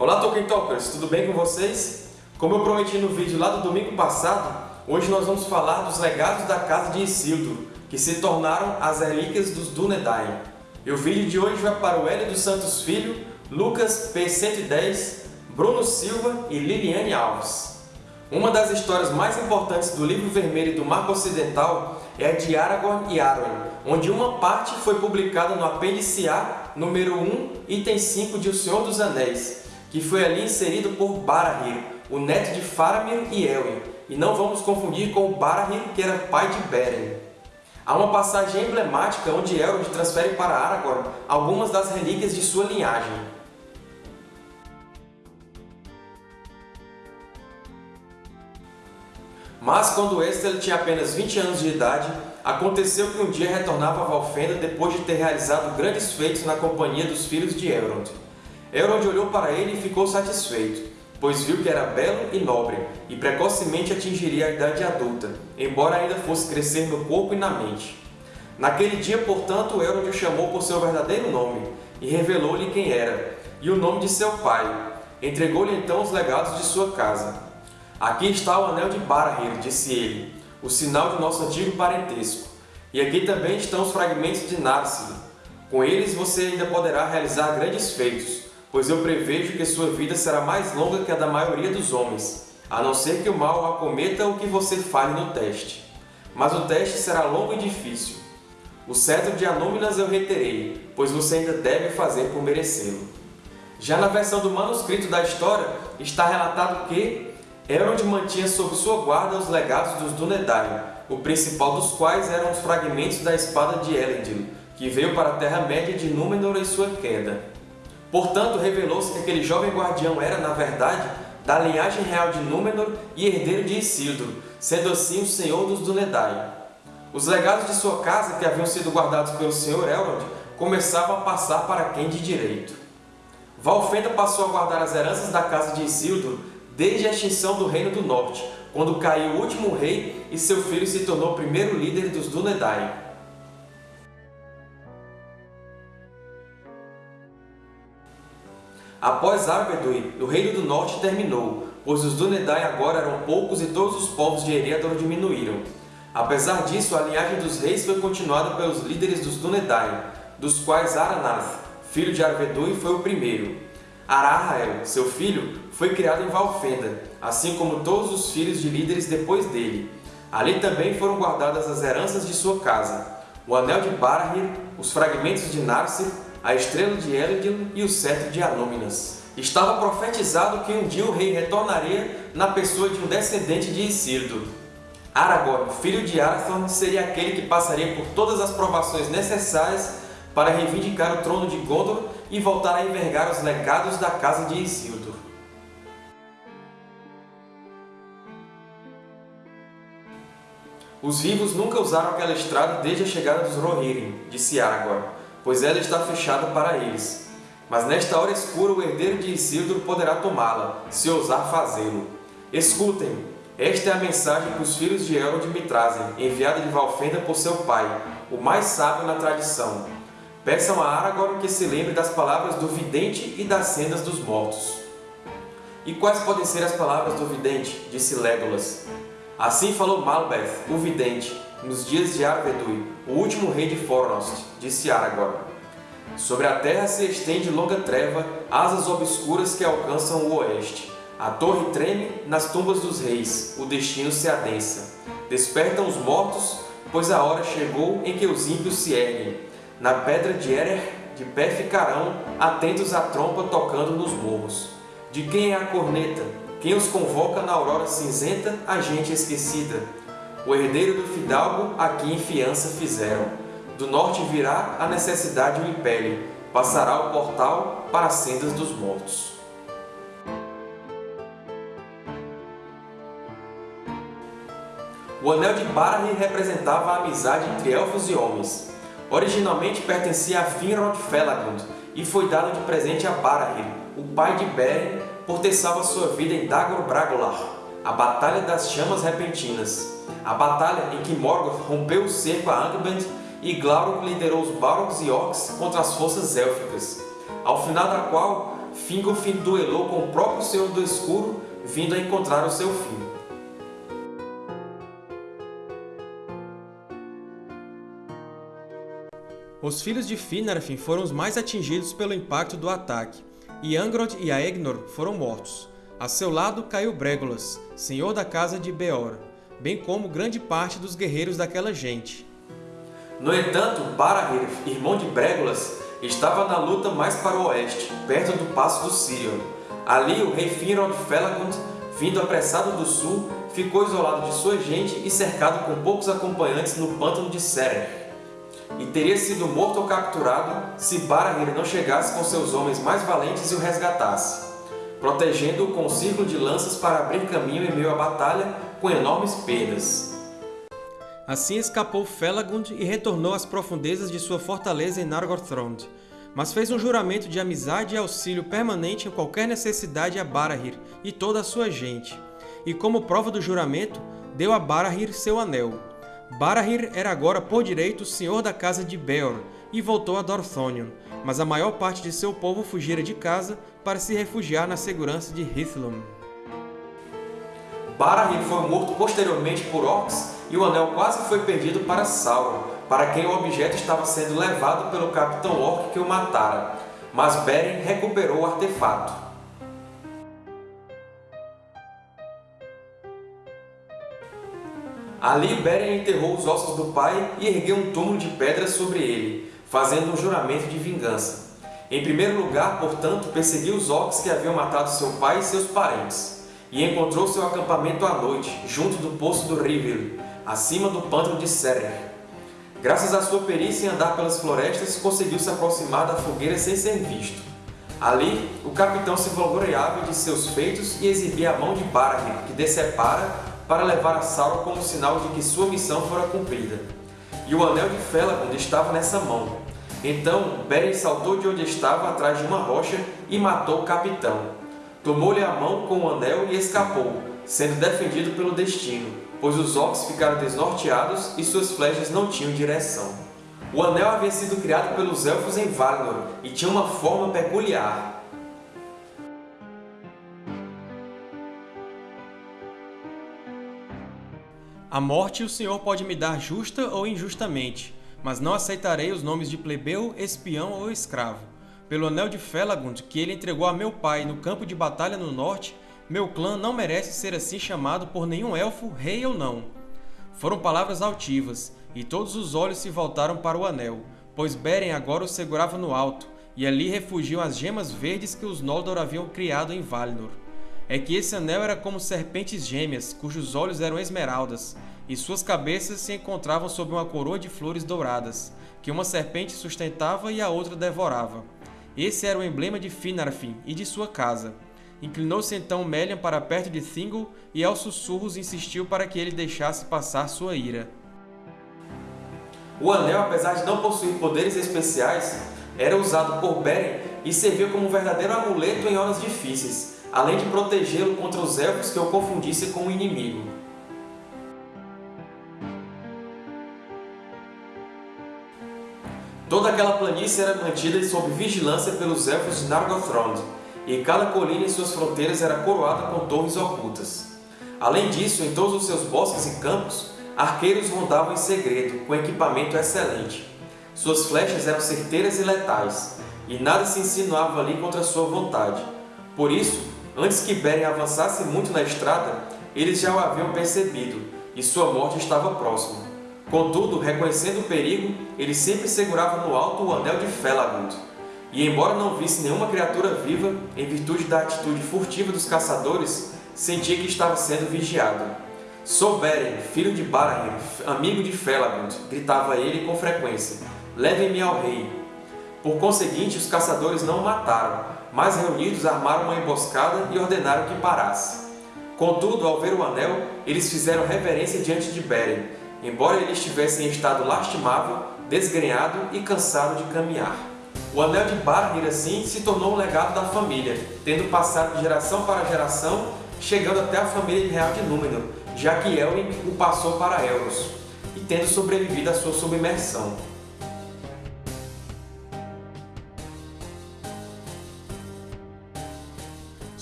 Olá Tolkien Talkers, tudo bem com vocês? Como eu prometi no vídeo lá do domingo passado, hoje nós vamos falar dos legados da Casa de Isildur, que se tornaram as relíquias dos Dúnedain. E o vídeo de hoje vai para o Hélio dos Santos Filho, Lucas P110, Bruno Silva e Liliane Alves. Uma das histórias mais importantes do Livro Vermelho do Marco Ocidental é a de Aragorn e Arwen, onde uma parte foi publicada no apêndice A, número 1, item 5 de O Senhor dos Anéis, que foi ali inserido por Barahir, o neto de Faramir e Elwin, e não vamos confundir com Barahir, que era pai de Beren. Há uma passagem emblemática onde Elrond transfere para Aragorn algumas das relíquias de sua linhagem. Mas quando Estelle tinha apenas 20 anos de idade, aconteceu que um dia retornava a Valfenda depois de ter realizado grandes feitos na companhia dos filhos de Elrond. Elrond olhou para ele e ficou satisfeito, pois viu que era belo e nobre, e precocemente atingiria a idade adulta, embora ainda fosse crescer no corpo e na mente. Naquele dia, portanto, Elrond o chamou por seu verdadeiro nome, e revelou-lhe quem era, e o nome de seu pai. Entregou-lhe então os legados de sua casa. Aqui está o Anel de Barahir, disse ele, o sinal de nosso antigo parentesco. E aqui também estão os fragmentos de Narsil. Com eles você ainda poderá realizar grandes feitos, pois eu prevejo que sua vida será mais longa que a da maioria dos homens, a não ser que o mal acometa o que você falhe no teste. Mas o teste será longo e difícil. O cetro de Anúminas eu reterei, pois você ainda deve fazer por merecê-lo. Já na versão do manuscrito da história, está relatado que, Elrond mantinha sob sua guarda os legados dos Dúnedain, o principal dos quais eram os fragmentos da espada de Elendil, que veio para a Terra-média de Númenor em sua queda. Portanto, revelou-se que aquele jovem guardião era, na verdade, da linhagem real de Númenor e herdeiro de Isildur, sendo assim o senhor dos Dúnedain. Os legados de sua casa, que haviam sido guardados pelo senhor Elrond, começavam a passar para quem de direito. Valfenda passou a guardar as heranças da casa de Isildur desde a extinção do Reino do Norte, quando caiu o último rei e seu filho se tornou o primeiro líder dos Dúnedain. Após Arvedui, o Reino do Norte terminou, pois os Dúnedain agora eram poucos e todos os povos de Eriador diminuíram. Apesar disso, a linhagem dos reis foi continuada pelos líderes dos Dúnedain, dos quais Aranath, filho de Arvedui, foi o primeiro. Arahael, seu filho, foi criado em Valfenda, assim como todos os filhos de líderes depois dele. Ali também foram guardadas as heranças de sua casa, o Anel de Barahir, os fragmentos de Narsil, a Estrela de Elendil e o Cetro de Anúminas. Estava profetizado que um dia o rei retornaria na pessoa de um descendente de Isildur. Aragorn, filho de Arathorn, seria aquele que passaria por todas as provações necessárias para reivindicar o trono de Gondor e voltar a envergar os legados da casa de Isildur. Os vivos nunca usaram aquela estrada desde a chegada dos Rohirrim, disse Aragorn, pois ela está fechada para eles. Mas nesta hora escura o herdeiro de Isildur poderá tomá-la, se ousar fazê-lo. Escutem, esta é a mensagem que os filhos de Elrond me trazem, enviada de Valfenda por seu pai, o mais sábio na tradição. Peçam a Aragorn que se lembre das palavras do vidente e das sendas dos mortos. E quais podem ser as palavras do vidente? disse Legolas. Assim falou Malbeth, o vidente, nos dias de Arvedui, o último rei de Fornost, disse Aragorn. Sobre a terra se estende longa treva, asas obscuras que alcançam o oeste. A torre treme nas tumbas dos reis, o destino se adensa. Despertam os mortos, pois a hora chegou em que os ímpios se erguem na pedra de Erer, de pé ficarão, atentos à trompa tocando nos morros. De quem é a corneta? Quem os convoca na aurora cinzenta, a gente esquecida? O herdeiro do fidalgo, aqui em fiança fizeram. Do norte virá, a necessidade o impele, passará o portal para as sendas dos mortos. O Anel de Barahir representava a amizade entre elfos e homens. Originalmente pertencia a Finrod Felagund e foi dado de presente a Barahir, o pai de Beren, por ter salvo sua vida em Dagor Bragolar, a Batalha das Chamas Repentinas, a batalha em que Morgoth rompeu o cerco a Angband e Glaurung liderou os Balrogs e Orcs contra as forças élficas, ao final da qual Fingolfin duelou com o próprio Senhor do Escuro, vindo a encontrar o seu fim. Os filhos de Finarfin foram os mais atingidos pelo impacto do ataque, e Angrod e Aegnor foram mortos. A seu lado caiu Bregolas, senhor da casa de Beor, bem como grande parte dos guerreiros daquela gente. No entanto, Barahir, irmão de Bregolas, estava na luta mais para o oeste, perto do Passo do Sirion. Ali, o rei Finrod Felagund, vindo apressado do sul, ficou isolado de sua gente e cercado com poucos acompanhantes no pântano de Seren e teria sido morto ou capturado se Barahir não chegasse com seus homens mais valentes e o resgatasse, protegendo-o com um círculo de lanças para abrir caminho em meio à batalha com enormes perdas. Assim escapou Felagund e retornou às profundezas de sua fortaleza em Nargothrond, mas fez um juramento de amizade e auxílio permanente em qualquer necessidade a Barahir e toda a sua gente, e como prova do juramento, deu a Barahir seu anel, Barahir era agora por direito senhor da casa de Beor e voltou a Dorthonion, mas a maior parte de seu povo fugira de casa para se refugiar na segurança de Hithlum. Barahir foi morto posteriormente por orcs e o anel quase foi perdido para Sauron, para quem o objeto estava sendo levado pelo capitão orc que o matara, mas Beren recuperou o artefato. Ali Beren enterrou os ossos do pai e ergueu um túmulo de pedra sobre ele, fazendo um juramento de vingança. Em primeiro lugar, portanto, perseguiu os orcs que haviam matado seu pai e seus parentes, e encontrou seu acampamento à noite, junto do Poço do Rivil, acima do pântano de Serer. Graças à sua perícia em andar pelas florestas, conseguiu se aproximar da fogueira sem ser visto. Ali, o capitão se vangloriava de seus feitos e exibia a mão de Barahir, que decepara para levar a Sauron como sinal de que sua missão fora cumprida. E o Anel de Felagund estava nessa mão. Então Beren saltou de onde estava atrás de uma rocha e matou o capitão. Tomou-lhe a mão com o anel e escapou, sendo defendido pelo destino, pois os orcs ficaram desnorteados e suas flechas não tinham direção. O anel havia sido criado pelos Elfos em Valinor e tinha uma forma peculiar, A morte o Senhor pode me dar justa ou injustamente, mas não aceitarei os nomes de plebeu, espião ou escravo. Pelo anel de Felagund, que ele entregou a meu pai no campo de batalha no norte, meu clã não merece ser assim chamado por nenhum elfo, rei ou não. Foram palavras altivas, e todos os olhos se voltaram para o anel, pois Beren agora o segurava no alto, e ali refugiam as gemas verdes que os Noldor haviam criado em Valinor é que esse anel era como serpentes gêmeas, cujos olhos eram esmeraldas, e suas cabeças se encontravam sob uma coroa de flores douradas, que uma serpente sustentava e a outra devorava. Esse era o emblema de Finarfin e de sua casa. Inclinou-se então Melian para perto de Thingol e aos sussurros insistiu para que ele deixasse passar sua ira. O anel, apesar de não possuir poderes especiais, era usado por Beren e servia como um verdadeiro amuleto em horas difíceis, além de protegê-lo contra os Elfos que o confundissem com o inimigo. Toda aquela planície era mantida sob vigilância pelos Elfos de Nargothrond, e cada colina em suas fronteiras era coroada com torres ocultas. Além disso, em todos os seus bosques e campos, arqueiros rondavam em segredo, com equipamento excelente. Suas flechas eram certeiras e letais, e nada se insinuava ali contra sua vontade. Por isso, Antes que Beren avançasse muito na estrada, eles já o haviam percebido, e sua morte estava próxima. Contudo, reconhecendo o perigo, ele sempre segurava no alto o anel de Felagund. E embora não visse nenhuma criatura viva, em virtude da atitude furtiva dos caçadores, sentia que estava sendo vigiado. Sou Beren, filho de Barahir, amigo de Felagund, gritava ele com frequência. Levem-me ao rei. Por conseguinte, os caçadores não o mataram, mas reunidos armaram uma emboscada e ordenaram que parasse. Contudo, ao ver o anel, eles fizeram reverência diante de Beren, embora ele estivesse em estado lastimável, desgrenhado e cansado de caminhar. O Anel de Barnir, assim, se tornou um legado da família, tendo passado de geração para geração, chegando até a família real de Númenor, já que Elwing o passou para Elros, e tendo sobrevivido à sua submersão.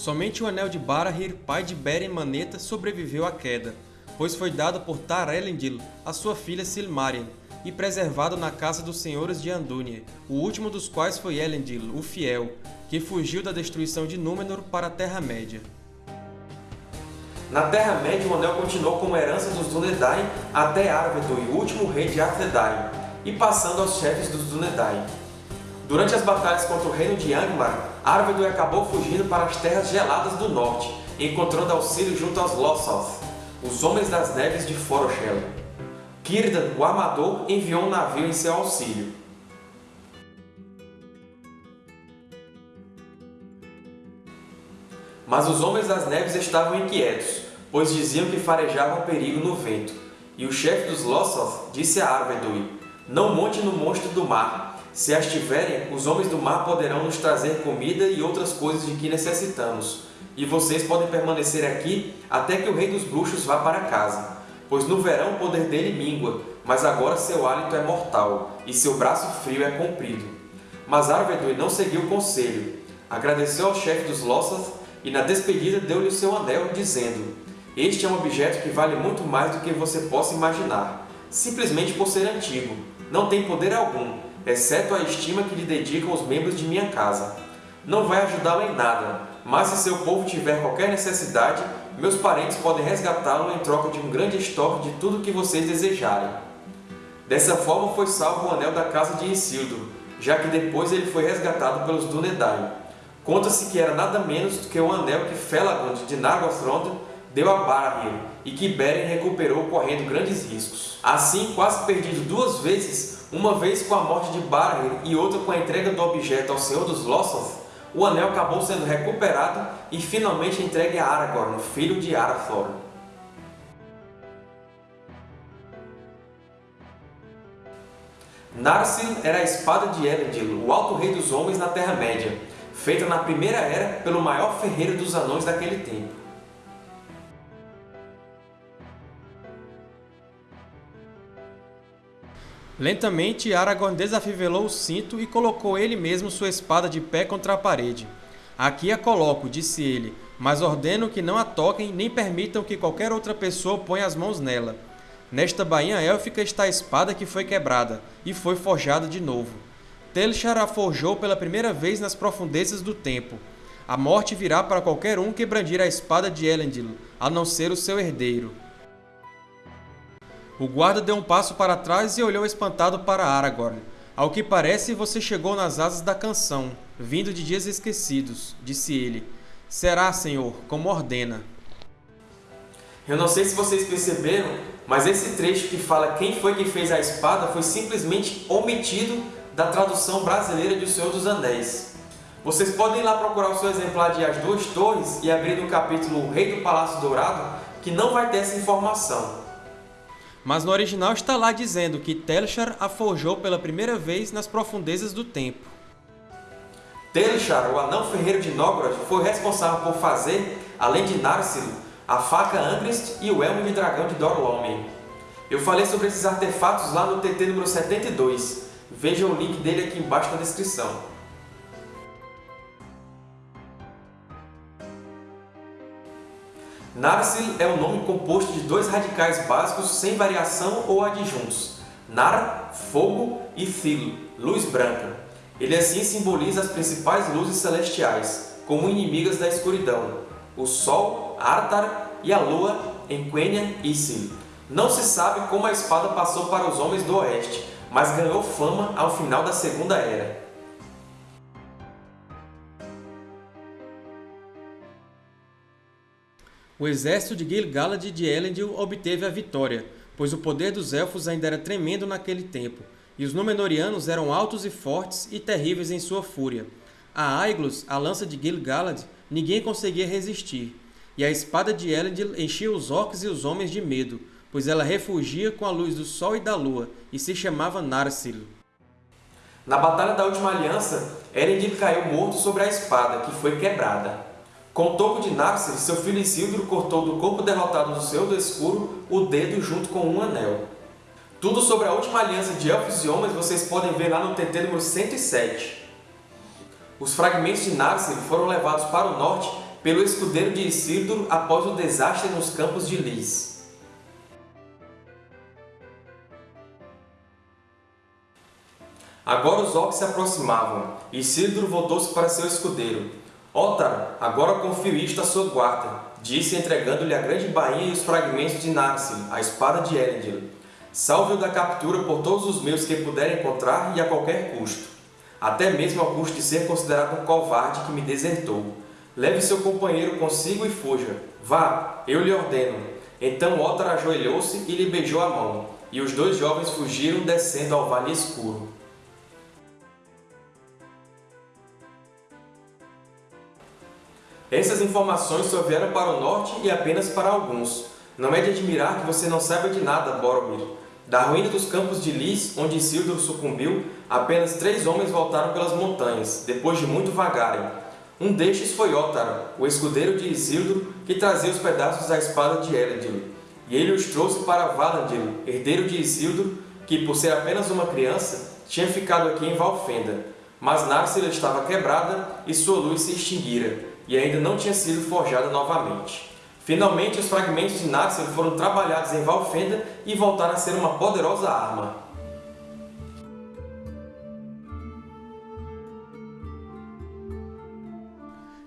Somente o Anel de Barahir, pai de Beren Maneta, sobreviveu à queda, pois foi dado por Tar-Elendil a sua filha Silmaril, e preservado na casa dos senhores de Andúnie, o último dos quais foi Elendil, o Fiel, que fugiu da destruição de Númenor para a Terra-média. Na Terra-média, o Anel continuou como herança dos Dúnedain até Arvedui, o último rei de Arthedain, e passando aos chefes dos Dúnedain. Durante as batalhas contra o reino de Angmar, Arvedui acabou fugindo para as Terras Geladas do Norte, encontrando auxílio junto aos Lossoth, os Homens das Neves de Foroshel. Círdan, o Armador, enviou um navio em seu auxílio. Mas os Homens das Neves estavam inquietos, pois diziam que farejavam perigo no vento. E o chefe dos Lossoth disse a Arvedui, Não monte no monstro do mar. Se as tiverem, os Homens do Mar poderão nos trazer comida e outras coisas de que necessitamos. E vocês podem permanecer aqui até que o Rei dos Bruxos vá para casa pois no verão o poder dele mingua, mas agora seu hálito é mortal, e seu braço frio é comprido. Mas Arvedui não seguiu o conselho. Agradeceu ao chefe dos Lossoth e na despedida deu-lhe o seu anel, dizendo Este é um objeto que vale muito mais do que você possa imaginar, simplesmente por ser antigo. Não tem poder algum, exceto a estima que lhe dedicam os membros de minha casa. Não vai ajudá-lo em nada, mas se seu povo tiver qualquer necessidade, meus parentes podem resgatá-lo em troca de um grande estoque de tudo o que vocês desejarem. Dessa forma foi salvo o anel da casa de Isildur, já que depois ele foi resgatado pelos Dúnedain. Conta-se que era nada menos do que o anel que Felagund de Nargothrond deu a Barahir e que Beren recuperou correndo grandes riscos. Assim, quase perdido duas vezes, uma vez com a morte de Barahir e outra com a entrega do objeto ao Senhor dos Lossoth, o anel acabou sendo recuperado e finalmente entregue a Aragorn, filho de Arathorn. Narsil era a espada de Elendil, o Alto Rei dos Homens na Terra-média, feita na Primeira Era pelo maior ferreiro dos anões daquele tempo. Lentamente, Aragorn desafivelou o cinto e colocou ele mesmo sua espada de pé contra a parede. Aqui a coloco, disse ele, mas ordeno que não a toquem nem permitam que qualquer outra pessoa ponha as mãos nela. Nesta bainha élfica está a espada que foi quebrada, e foi forjada de novo. Telchar a forjou pela primeira vez nas profundezas do tempo. A morte virá para qualquer um que brandir a espada de Elendil, a não ser o seu herdeiro. O guarda deu um passo para trás e olhou espantado para Aragorn. Ao que parece, você chegou nas asas da canção, vindo de dias esquecidos, disse ele. Será, Senhor, como ordena. Eu não sei se vocês perceberam, mas esse trecho que fala quem foi que fez a espada foi simplesmente omitido da tradução brasileira de O Senhor dos Anéis. Vocês podem ir lá procurar o seu exemplar de As Duas Torres e abrir no capítulo Rei do Palácio Dourado, que não vai ter essa informação mas no original está lá dizendo que Telchar a forjou pela primeira vez nas profundezas do tempo. Telchar, o anão ferreiro de Nogrod, foi responsável por fazer, além de Narsil, a faca Angrist e o elmo de dragão de Dorlomen. Eu falei sobre esses artefatos lá no TT número 72. Veja o link dele aqui embaixo na descrição. Narsil é um nome composto de dois radicais básicos sem variação ou adjuntos, Nar, fogo, e Thil, luz branca. Ele assim simboliza as principais luzes celestiais, como inimigas da escuridão, o Sol, Artar, e a Lua, Enquenia e Isil. Não se sabe como a espada passou para os homens do Oeste, mas ganhou fama ao final da Segunda Era. O exército de Gil-galad de Elendil obteve a vitória, pois o poder dos Elfos ainda era tremendo naquele tempo, e os Númenóreanos eram altos e fortes e terríveis em sua fúria. A Aiglos, a lança de Gil-galad, ninguém conseguia resistir, e a espada de Elendil enchia os orcs e os homens de medo, pois ela refugia com a luz do sol e da lua, e se chamava Narsil. Na Batalha da Última Aliança, Elendil caiu morto sobre a espada, que foi quebrada. Com o toco de Narsil, seu filho Isildur cortou do corpo derrotado do Senhor do Escuro o dedo junto com um anel. Tudo sobre a última aliança de Elfos e Homens vocês podem ver lá no TT número 107. Os fragmentos de Narsil foram levados para o norte pelo escudeiro de Isildur após o desastre nos Campos de Lys. Agora os orcs se aproximavam, e Isildur voltou-se para seu escudeiro. Ótar, agora confio isto à sua guarda, disse entregando-lhe a grande bainha e os fragmentos de Narsil, a espada de Elendil. Salve-o da captura por todos os meios que puder encontrar e a qualquer custo, até mesmo ao custo de ser considerado um covarde que me desertou. Leve seu companheiro consigo e fuja. Vá, eu lhe ordeno. Então Ótar ajoelhou-se e lhe beijou a mão, e os dois jovens fugiram descendo ao vale escuro. Essas informações só vieram para o norte e apenas para alguns. Não é de admirar que você não saiba de nada, Boromir. Da ruína dos campos de Lys, onde Isildur sucumbiu, apenas três homens voltaram pelas montanhas, depois de muito vagarem. Um destes foi Ótaro, o escudeiro de Isildur, que trazia os pedaços da espada de Elendil. E ele os trouxe para Valandil, herdeiro de Isildur, que, por ser apenas uma criança, tinha ficado aqui em Valfenda. Mas Narsil estava quebrada e sua luz se extinguira, e ainda não tinha sido forjada novamente. Finalmente, os fragmentos de Narsil foram trabalhados em Valfenda e voltaram a ser uma poderosa arma.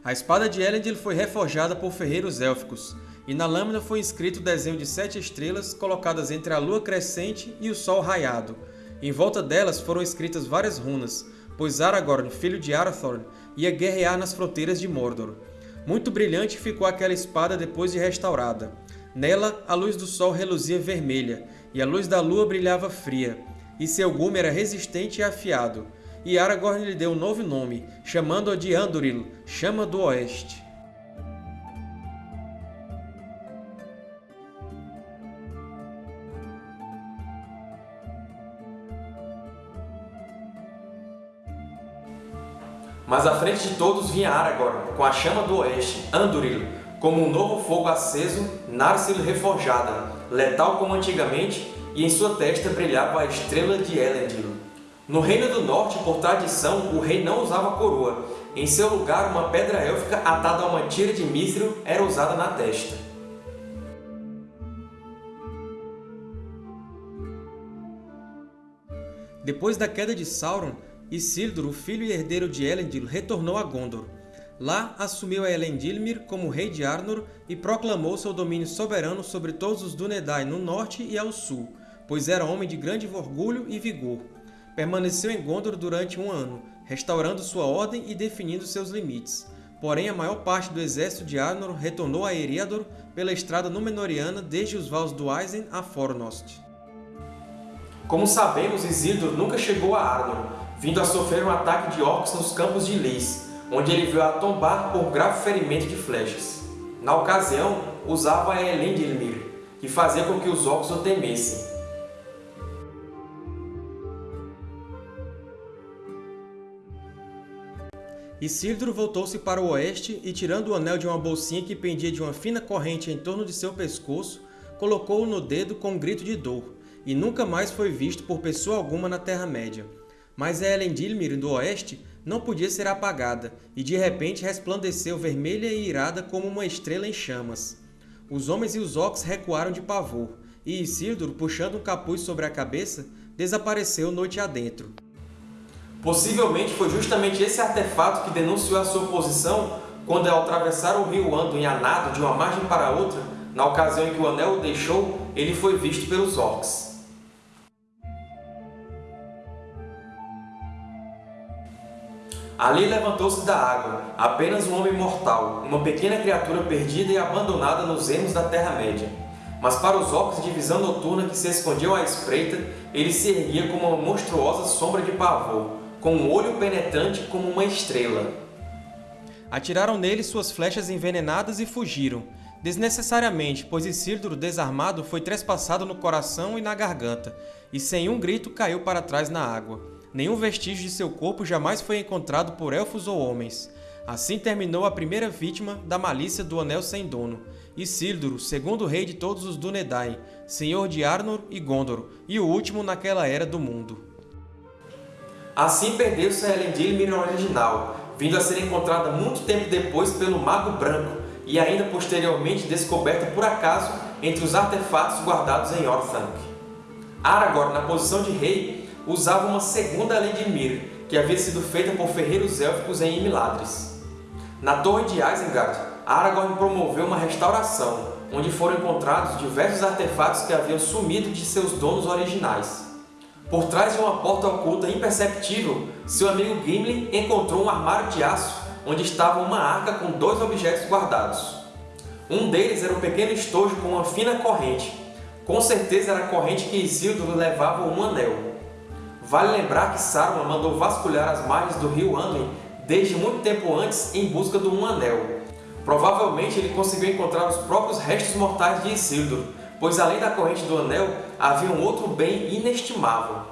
A espada de Elendil foi reforjada por ferreiros élficos, e na lâmina foi inscrito o desenho de sete estrelas colocadas entre a lua crescente e o sol raiado. Em volta delas foram escritas várias runas, pois Aragorn, filho de Arathorn, ia guerrear nas fronteiras de Mordor. Muito brilhante ficou aquela espada depois de restaurada. Nela, a luz do sol reluzia vermelha, e a luz da lua brilhava fria, e seu gume era resistente e afiado. E Aragorn lhe deu um novo nome, chamando-a de Andúril, Chama do Oeste. Mas à frente de todos vinha Aragorn, com a chama do oeste, Andúril, como um novo fogo aceso, Narsil reforjada, letal como antigamente, e em sua testa brilhava a estrela de Elendil. No Reino do Norte, por tradição, o rei não usava coroa. Em seu lugar, uma pedra élfica atada a uma tira de mithril era usada na testa. Depois da queda de Sauron, Isildur, o filho e herdeiro de Elendil, retornou a Gondor. Lá, assumiu a Elendilmir como rei de Arnor e proclamou seu domínio soberano sobre todos os Dúnedain no norte e ao sul, pois era homem de grande orgulho e vigor. Permaneceu em Gondor durante um ano, restaurando sua ordem e definindo seus limites. Porém, a maior parte do exército de Arnor retornou a Eriador pela estrada Númenoriana desde os vales do Aizen a Fornost. Como sabemos, Isildur nunca chegou a Arnor, vindo a sofrer um ataque de orcs nos campos de Lys, onde ele veio a tombar por grave ferimento de flechas. Na ocasião, usava a Elendilmir, que fazia com que os orcs o temessem. Isildur voltou-se para o oeste e, tirando o anel de uma bolsinha que pendia de uma fina corrente em torno de seu pescoço, colocou-o no dedo com um grito de dor, e nunca mais foi visto por pessoa alguma na Terra-média. Mas a Elendilmir do oeste não podia ser apagada, e de repente resplandeceu vermelha e irada como uma estrela em chamas. Os homens e os orcs recuaram de pavor, e Isildur, puxando um capuz sobre a cabeça, desapareceu noite adentro. Possivelmente foi justamente esse artefato que denunciou a sua posição quando, ao atravessar o rio Anduin a de uma margem para outra, na ocasião em que o Anel o deixou, ele foi visto pelos orcs. Ali levantou-se da água, apenas um homem mortal, uma pequena criatura perdida e abandonada nos ermos da Terra-média. Mas para os orcs de visão noturna que se escondiam à espreita, ele se erguia como uma monstruosa sombra de pavor, com um olho penetrante como uma estrela. Atiraram nele suas flechas envenenadas e fugiram, desnecessariamente, pois Isildur, desarmado, foi trespassado no coração e na garganta, e sem um grito caiu para trás na água. Nenhum vestígio de seu corpo jamais foi encontrado por elfos ou homens. Assim terminou a primeira vítima da malícia do Anel Sem Dono, Isildur, segundo rei de todos os Dúnedain, senhor de Arnor e Gondor, e o último naquela era do mundo. Assim perdeu-se a Elendil original, vindo a ser encontrada muito tempo depois pelo Mago Branco e ainda posteriormente descoberta por acaso entre os artefatos guardados em Orthanc. Aragorn, na posição de rei, usava uma segunda Elendilmir, que havia sido feita por ferreiros élficos em Imiladris. Na Torre de Isengard, Aragorn promoveu uma restauração, onde foram encontrados diversos artefatos que haviam sumido de seus donos originais. Por trás de uma porta oculta imperceptível, seu amigo Gimli encontrou um armário de aço onde estava uma arca com dois objetos guardados. Um deles era um pequeno estojo com uma fina corrente. Com certeza era a corrente que Isildur levava um anel. Vale lembrar que Saruman mandou vasculhar as margens do rio Anduin desde muito tempo antes em busca do Um Anel. Provavelmente ele conseguiu encontrar os próprios restos mortais de Isildur, pois além da corrente do Anel, havia um outro bem inestimável.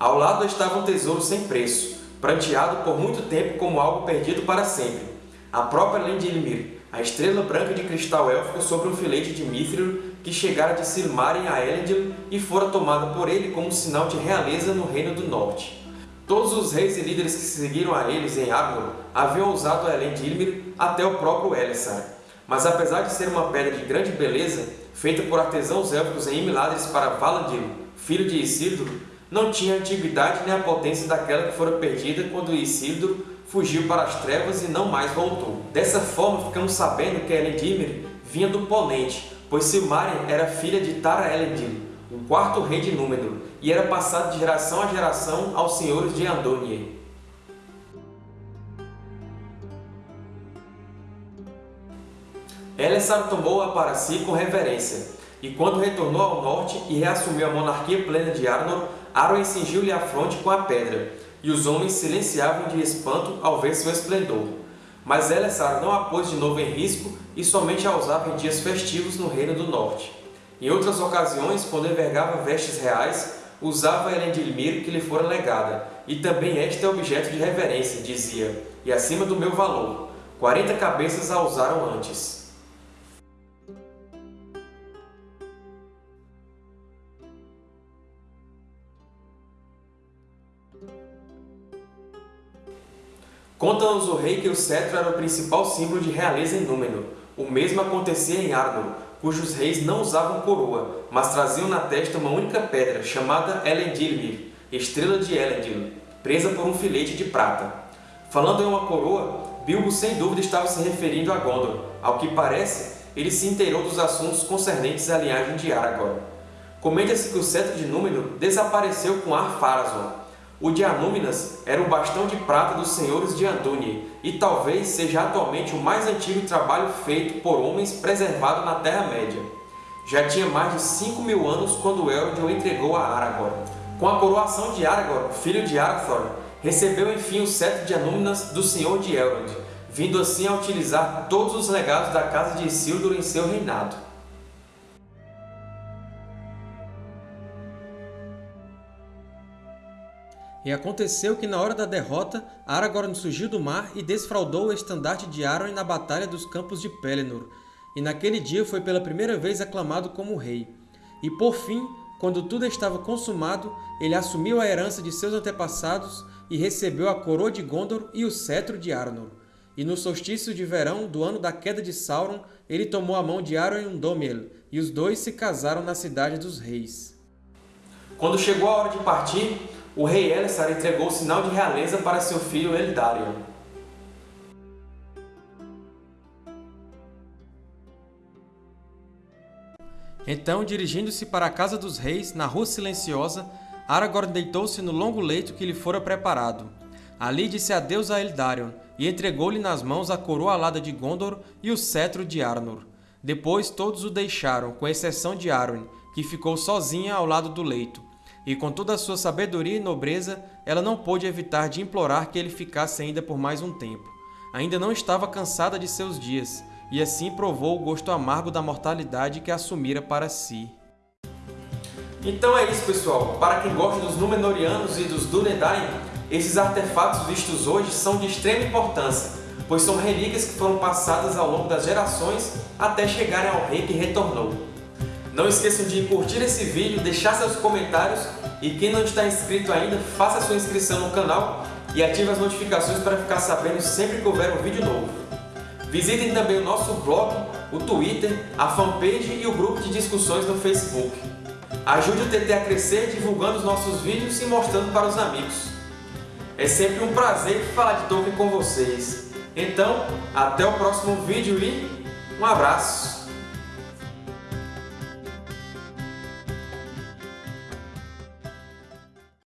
Ao lado estava um tesouro sem preço, pranteado por muito tempo como algo perdido para sempre. A própria Elendilmir, a estrela branca de cristal élfico sobre um filete de Mithril que chegara de Silmaril a Elendil e fora tomada por ele como sinal de realeza no Reino do Norte. Todos os reis e líderes que seguiram a eles em Arnor haviam usado a Elendilmir até o próprio Elessar. Mas apesar de ser uma pedra de grande beleza, feita por artesãos élficos em Imladris para Valandil, filho de Isildur, não tinha a antiguidade nem a potência daquela que fora perdida quando Isildur fugiu para as trevas e não mais voltou. Dessa forma, ficamos sabendo que Elendilmir vinha do Ponente, pois Silmaril era filha de Tara Elendil, o quarto rei de Númenor, e era passado de geração a geração aos senhores de Andônier. Elessar tomou-a para si com reverência, e quando retornou ao norte e reassumiu a monarquia plena de Arnor, Arwen cingiu-lhe a fronte com a pedra, e os homens silenciavam de espanto ao ver seu esplendor. Mas Elessar não a pôs de novo em risco e somente a usava em dias festivos no Reino do Norte. Em outras ocasiões, quando envergava vestes reais, usava Elendilmir que lhe fora legada, e também este é objeto de reverência, dizia, e acima do meu valor. Quarenta cabeças a usaram antes. Conta-nos o rei que o cetro era o principal símbolo de realeza em Númenor. O mesmo acontecia em Arnor, cujos reis não usavam coroa, mas traziam na testa uma única pedra, chamada Elendilmir, estrela de Elendil, presa por um filete de prata. Falando em uma coroa, Bilbo sem dúvida estava se referindo a Gondor. Ao que parece, ele se inteirou dos assuntos concernentes à linhagem de Aragorn. Comenta-se que o cetro de Númenor desapareceu com Ar-Pharazôn, o de Anúminas era o bastão de prata dos senhores de Andúnie e talvez seja atualmente o mais antigo trabalho feito por homens preservado na Terra-média. Já tinha mais de 5 mil anos quando Elrond o entregou a Aragorn. Com a coroação de Aragorn, filho de Arathorn, recebeu enfim o cetro de Anúminas do Senhor de Elrond, vindo assim a utilizar todos os legados da casa de Isildur em seu reinado. E aconteceu que na hora da derrota, Aragorn surgiu do mar e desfraldou o estandarte de Arwen na Batalha dos Campos de Pelennor, e naquele dia foi pela primeira vez aclamado como rei. E por fim, quando tudo estava consumado, ele assumiu a herança de seus antepassados e recebeu a coroa de Gondor e o cetro de Arnor. E no solstício de verão do ano da queda de Sauron, ele tomou a mão de Arwen Undomiel, e os dois se casaram na Cidade dos Reis. Quando chegou a hora de partir, o rei Elessar entregou o sinal de realeza para seu filho Eldarion. Então, dirigindo-se para a casa dos reis, na rua silenciosa, Aragorn deitou-se no longo leito que lhe fora preparado. Ali disse adeus a Eldarion e entregou-lhe nas mãos a coroa alada de Gondor e o cetro de Arnor. Depois todos o deixaram, com exceção de Arwen, que ficou sozinha ao lado do leito, e com toda a sua sabedoria e nobreza, ela não pôde evitar de implorar que ele ficasse ainda por mais um tempo. Ainda não estava cansada de seus dias, e assim provou o gosto amargo da mortalidade que assumira para si. Então é isso, pessoal. Para quem gosta dos Númenóreanos e dos Dúnedain, esses artefatos vistos hoje são de extrema importância, pois são relíquias que foram passadas ao longo das gerações até chegarem ao rei que retornou. Não esqueçam de curtir esse vídeo, deixar seus comentários e quem não está inscrito ainda, faça sua inscrição no canal e ative as notificações para ficar sabendo sempre que houver um vídeo novo. Visitem também o nosso blog, o Twitter, a fanpage e o grupo de discussões no Facebook. Ajude o TT a crescer divulgando os nossos vídeos e mostrando para os amigos. É sempre um prazer falar de Tolkien com vocês. Então, até o próximo vídeo e um abraço!